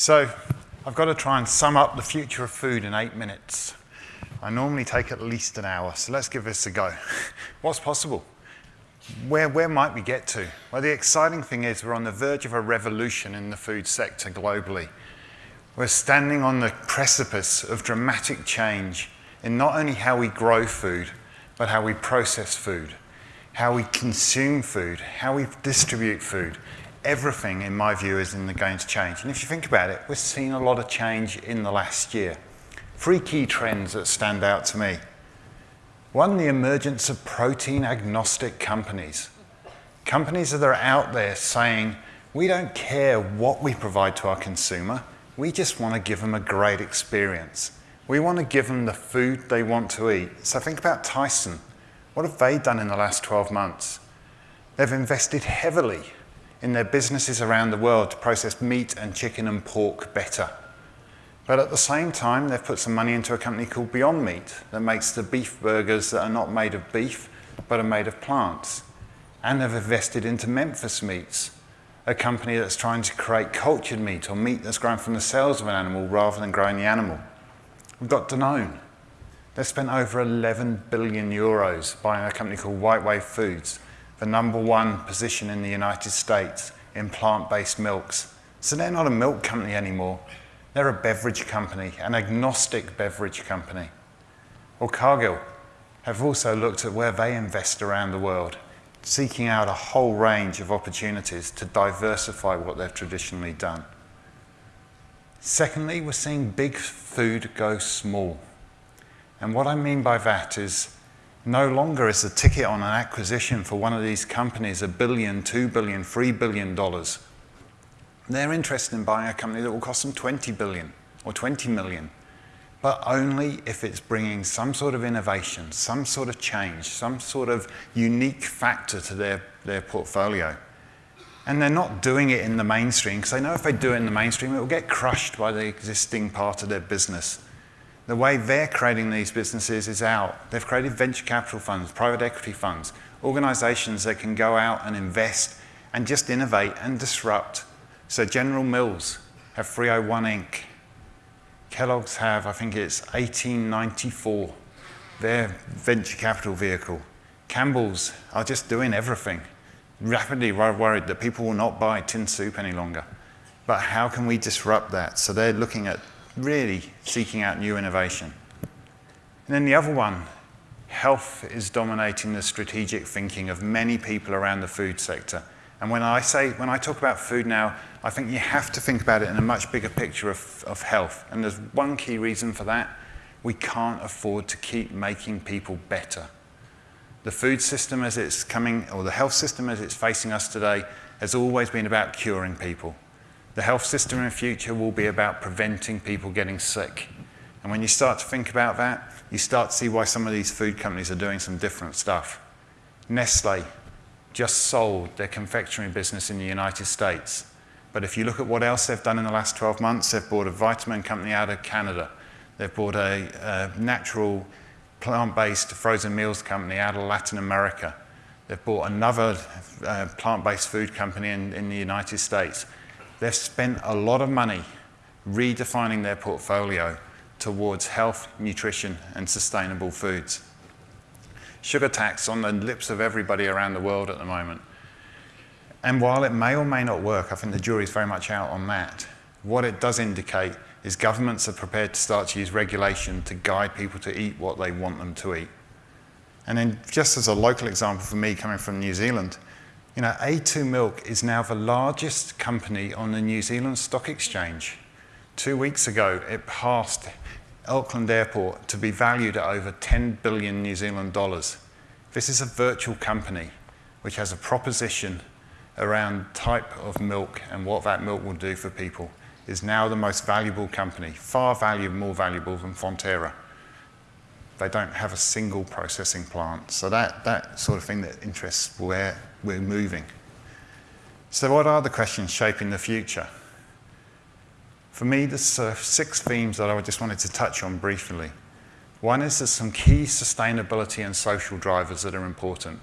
So I've got to try and sum up the future of food in eight minutes. I normally take at least an hour, so let's give this a go. What's possible? Where, where might we get to? Well, the exciting thing is we're on the verge of a revolution in the food sector globally. We're standing on the precipice of dramatic change in not only how we grow food, but how we process food, how we consume food, how we distribute food. Everything, in my view, is in the going to change. And if you think about it, we've seen a lot of change in the last year. Three key trends that stand out to me. One, the emergence of protein agnostic companies. Companies that are out there saying, we don't care what we provide to our consumer, we just want to give them a great experience. We want to give them the food they want to eat. So think about Tyson. What have they done in the last 12 months? They've invested heavily in their businesses around the world to process meat and chicken and pork better. But at the same time, they've put some money into a company called Beyond Meat that makes the beef burgers that are not made of beef, but are made of plants. And they've invested into Memphis Meats, a company that's trying to create cultured meat or meat that's grown from the cells of an animal rather than growing the animal. We've got Danone. They've spent over 11 billion euros buying a company called White Wave Foods, the number one position in the United States in plant-based milks. So they're not a milk company anymore. They're a beverage company, an agnostic beverage company. Or Cargill have also looked at where they invest around the world, seeking out a whole range of opportunities to diversify what they've traditionally done. Secondly, we're seeing big food go small. And what I mean by that is no longer is the ticket on an acquisition for one of these companies a billion, two billion, three billion dollars. They're interested in buying a company that will cost them 20 billion or 20 million, but only if it's bringing some sort of innovation, some sort of change, some sort of unique factor to their, their portfolio. And they're not doing it in the mainstream because they know if they do it in the mainstream, it will get crushed by the existing part of their business. The way they're creating these businesses is out. They've created venture capital funds, private equity funds, organizations that can go out and invest and just innovate and disrupt so General Mills have 301 Inc. Kellogg's have, I think it's 1894, their venture capital vehicle. Campbell's are just doing everything. Rapidly worried that people will not buy tin soup any longer. But how can we disrupt that? So they're looking at really seeking out new innovation. And then the other one, health is dominating the strategic thinking of many people around the food sector. And when I say, when I talk about food now, I think you have to think about it in a much bigger picture of, of health. And there's one key reason for that. We can't afford to keep making people better. The food system as it's coming, or the health system as it's facing us today, has always been about curing people. The health system in the future will be about preventing people getting sick. And when you start to think about that, you start to see why some of these food companies are doing some different stuff. Nestle just sold their confectionery business in the United States. But if you look at what else they've done in the last 12 months, they've bought a vitamin company out of Canada. They've bought a, a natural plant-based frozen meals company out of Latin America. They've bought another uh, plant-based food company in, in the United States. They've spent a lot of money redefining their portfolio towards health, nutrition, and sustainable foods sugar tax on the lips of everybody around the world at the moment. And while it may or may not work, I think the jury's very much out on that. What it does indicate is governments are prepared to start to use regulation to guide people to eat what they want them to eat. And then just as a local example for me coming from New Zealand, you know, A2 Milk is now the largest company on the New Zealand Stock Exchange. Two weeks ago, it passed Auckland Airport to be valued at over 10 billion New Zealand dollars. This is a virtual company which has a proposition around type of milk and what that milk will do for people is now the most valuable company, far valuable, more valuable than Fonterra. They don't have a single processing plant. So that, that sort of thing that interests where we're moving. So what are the questions shaping the future? For me, there's uh, six themes that I just wanted to touch on briefly. One is there's some key sustainability and social drivers that are important.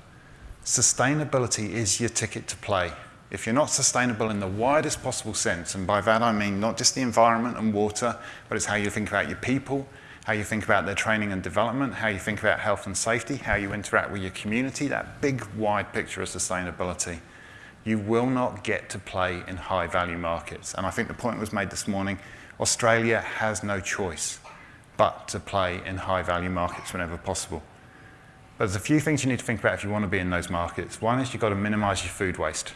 Sustainability is your ticket to play. if you're not sustainable in the widest possible sense, and by that I mean not just the environment and water, but it's how you think about your people, how you think about their training and development, how you think about health and safety, how you interact with your community, that big wide picture of sustainability, you will not get to play in high value markets. And I think the point was made this morning, Australia has no choice but to play in high value markets whenever possible. But there's a few things you need to think about if you want to be in those markets. One is you've got to minimize your food waste.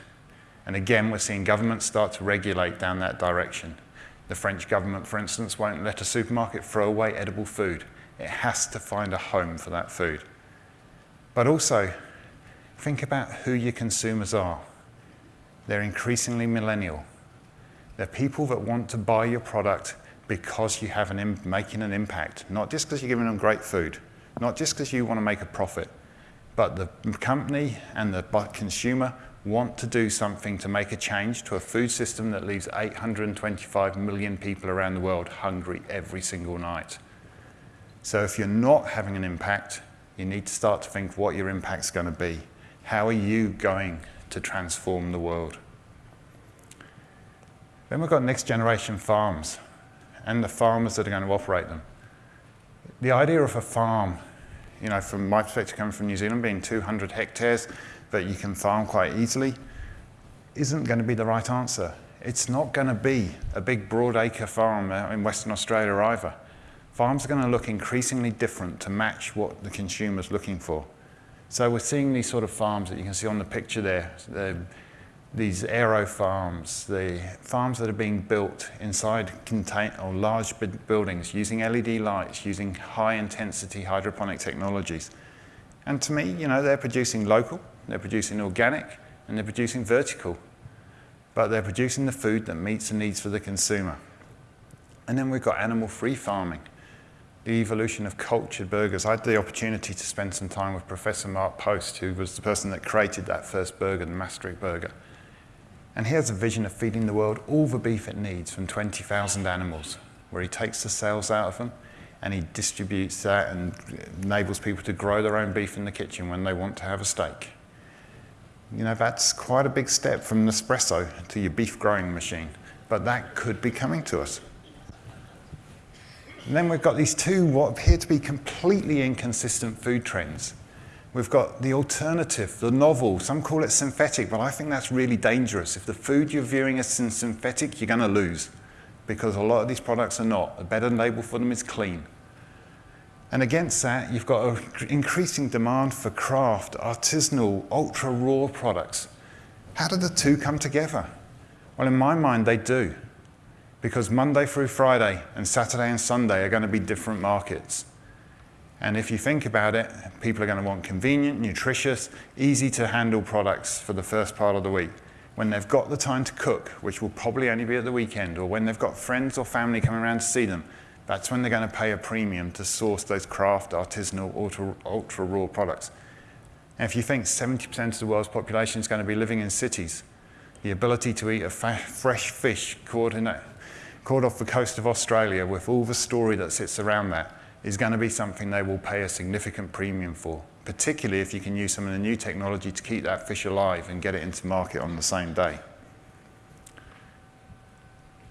And again, we're seeing governments start to regulate down that direction. The French government, for instance, won't let a supermarket throw away edible food. It has to find a home for that food. But also, think about who your consumers are. They're increasingly millennial. They're people that want to buy your product because you have an making an impact, not just because you're giving them great food, not just because you want to make a profit, but the company and the consumer want to do something to make a change to a food system that leaves 825 million people around the world hungry every single night. So if you're not having an impact, you need to start to think what your impact's going to be. How are you going to transform the world? Then we've got next generation farms and the farmers that are going to operate them. The idea of a farm, you know, from my perspective coming from New Zealand, being 200 hectares, that you can farm quite easily isn't going to be the right answer. It's not going to be a big broad acre farm in Western Australia either. Farms are going to look increasingly different to match what the consumer's looking for. So we're seeing these sort of farms that you can see on the picture there, the, these aero farms, the farms that are being built inside contain or large buildings using LED lights, using high intensity hydroponic technologies. And to me, you know, they're producing local, they're producing organic, and they're producing vertical. But they're producing the food that meets the needs for the consumer. And then we've got animal-free farming, the evolution of cultured burgers. I had the opportunity to spend some time with Professor Mark Post, who was the person that created that first burger, the Maastricht burger. And he has a vision of feeding the world all the beef it needs from 20,000 animals, where he takes the cells out of them and he distributes that and enables people to grow their own beef in the kitchen when they want to have a steak. You know, that's quite a big step from Nespresso to your beef growing machine, but that could be coming to us. And then we've got these two what appear to be completely inconsistent food trends. We've got the alternative, the novel. Some call it synthetic, but I think that's really dangerous. If the food you're viewing as synthetic, you're going to lose because a lot of these products are not. A better label for them is clean. And against that, you've got an increasing demand for craft, artisanal, ultra raw products. How do the two come together? Well, in my mind, they do. Because Monday through Friday and Saturday and Sunday are going to be different markets. And if you think about it, people are going to want convenient, nutritious, easy to handle products for the first part of the week. When they've got the time to cook, which will probably only be at the weekend, or when they've got friends or family coming around to see them, that's when they're going to pay a premium to source those craft, artisanal, ultra, ultra raw products. And if you think 70% of the world's population is going to be living in cities, the ability to eat a fresh fish caught, in a, caught off the coast of Australia with all the story that sits around that is going to be something they will pay a significant premium for, particularly if you can use some of the new technology to keep that fish alive and get it into market on the same day.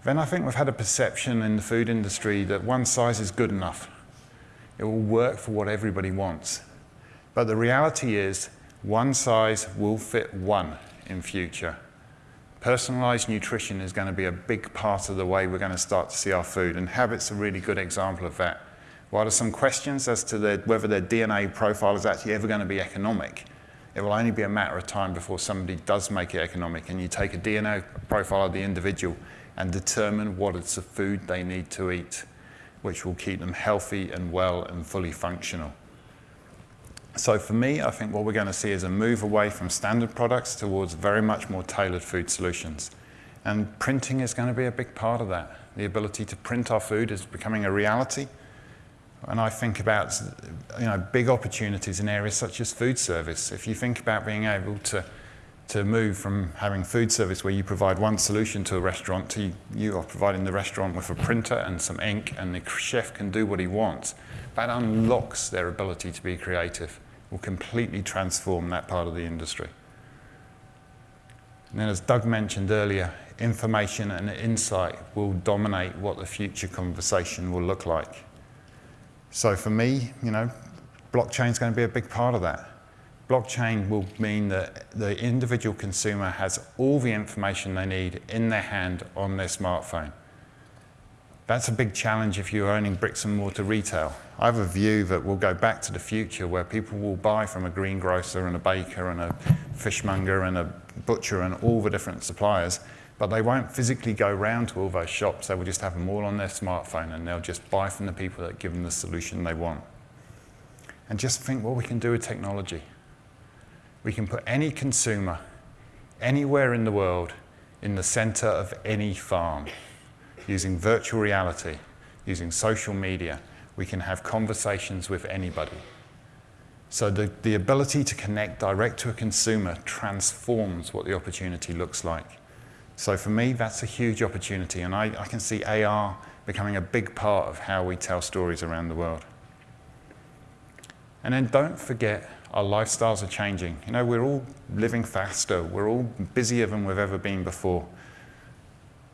Then I think we've had a perception in the food industry that one size is good enough. It will work for what everybody wants. But the reality is one size will fit one in future. Personalized nutrition is going to be a big part of the way we're going to start to see our food, and habit's a really good example of that. While there's some questions as to whether their DNA profile is actually ever going to be economic, it will only be a matter of time before somebody does make it economic and you take a DNA profile of the individual and determine what it's the food they need to eat, which will keep them healthy and well and fully functional. So for me, I think what we're going to see is a move away from standard products towards very much more tailored food solutions. And printing is going to be a big part of that. The ability to print our food is becoming a reality. And I think about you know, big opportunities in areas such as food service. If you think about being able to to move from having food service where you provide one solution to a restaurant to you are providing the restaurant with a printer and some ink and the chef can do what he wants. That unlocks their ability to be creative, will completely transform that part of the industry. And then as Doug mentioned earlier, information and insight will dominate what the future conversation will look like. So for me, you know, blockchain is going to be a big part of that. Blockchain will mean that the individual consumer has all the information they need in their hand on their smartphone. That's a big challenge if you're owning bricks and mortar retail. I have a view that we'll go back to the future where people will buy from a greengrocer and a baker and a fishmonger and a butcher and all the different suppliers, but they won't physically go round to all those shops. They will just have them all on their smartphone and they'll just buy from the people that give them the solution they want. And just think what we can do with technology. We can put any consumer anywhere in the world in the center of any farm using virtual reality, using social media. We can have conversations with anybody. So the, the ability to connect direct to a consumer transforms what the opportunity looks like. So for me, that's a huge opportunity, and I, I can see AR becoming a big part of how we tell stories around the world. And then don't forget, our lifestyles are changing. You know, we're all living faster. We're all busier than we've ever been before.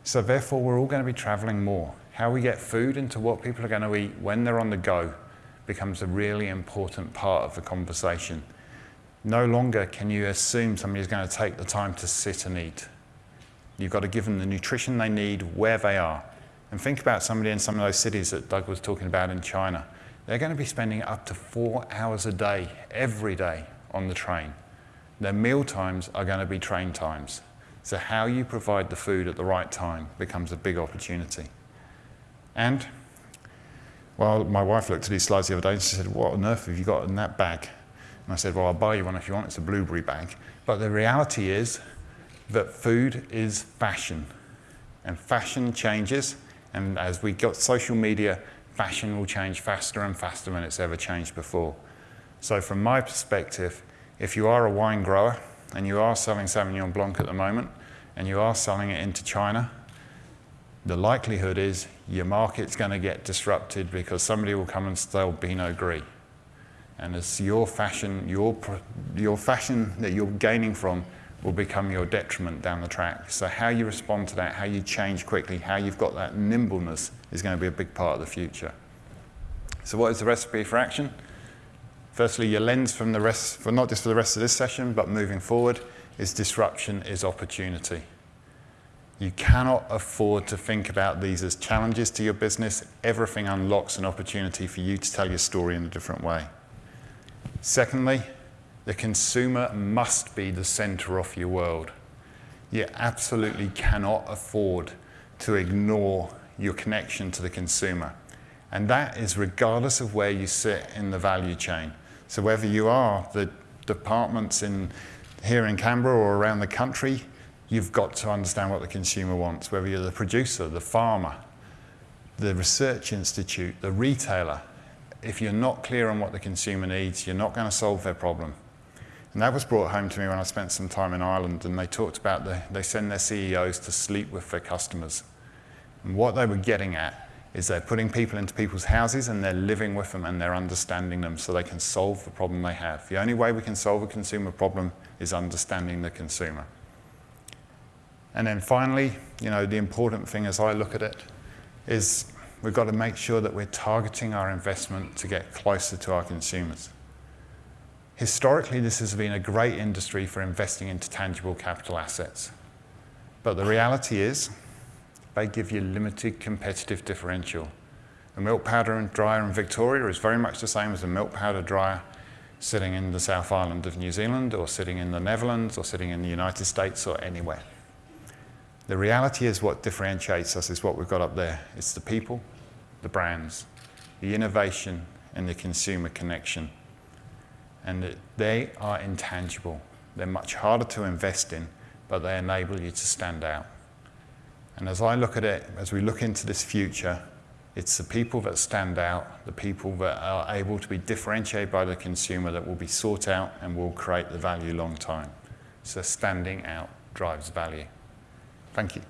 So therefore, we're all going to be traveling more. How we get food into what people are going to eat when they're on the go becomes a really important part of the conversation. No longer can you assume somebody's going to take the time to sit and eat. You've got to give them the nutrition they need where they are. And think about somebody in some of those cities that Doug was talking about in China. They're going to be spending up to four hours a day, every day, on the train. Their meal times are going to be train times. So how you provide the food at the right time becomes a big opportunity. And, well, my wife looked at these slides the other day and she said, what on earth have you got in that bag? And I said, well, I'll buy you one if you want. It's a blueberry bag. But the reality is that food is fashion. And fashion changes. And as we got social media, fashion will change faster and faster than it's ever changed before. So from my perspective, if you are a wine grower and you are selling Sauvignon Blanc at the moment and you are selling it into China, the likelihood is your market's going to get disrupted because somebody will come and sell Pinot Gris. And as your fashion, your, your fashion that you're gaining from will become your detriment down the track. So how you respond to that, how you change quickly, how you've got that nimbleness is going to be a big part of the future. So what is the recipe for action? Firstly, your lens from the rest, for not just for the rest of this session, but moving forward, is disruption is opportunity. You cannot afford to think about these as challenges to your business. Everything unlocks an opportunity for you to tell your story in a different way. Secondly, the consumer must be the center of your world. You absolutely cannot afford to ignore your connection to the consumer. And that is regardless of where you sit in the value chain. So whether you are the departments in, here in Canberra or around the country, you've got to understand what the consumer wants, whether you're the producer, the farmer, the research institute, the retailer. If you're not clear on what the consumer needs, you're not going to solve their problem. And that was brought home to me when I spent some time in Ireland and they talked about the, they send their CEOs to sleep with their customers. And what they were getting at is they're putting people into people's houses and they're living with them and they're understanding them so they can solve the problem they have. The only way we can solve a consumer problem is understanding the consumer. And then finally, you know, the important thing as I look at it is we've got to make sure that we're targeting our investment to get closer to our consumers. Historically, this has been a great industry for investing into tangible capital assets. But the reality is, they give you limited competitive differential. A milk powder and dryer in Victoria is very much the same as a milk powder dryer sitting in the South Island of New Zealand or sitting in the Netherlands or sitting in the United States or anywhere. The reality is what differentiates us is what we've got up there. It's the people, the brands, the innovation and the consumer connection and they are intangible. They're much harder to invest in, but they enable you to stand out. And as I look at it, as we look into this future, it's the people that stand out, the people that are able to be differentiated by the consumer that will be sought out and will create the value long time. So standing out drives value. Thank you.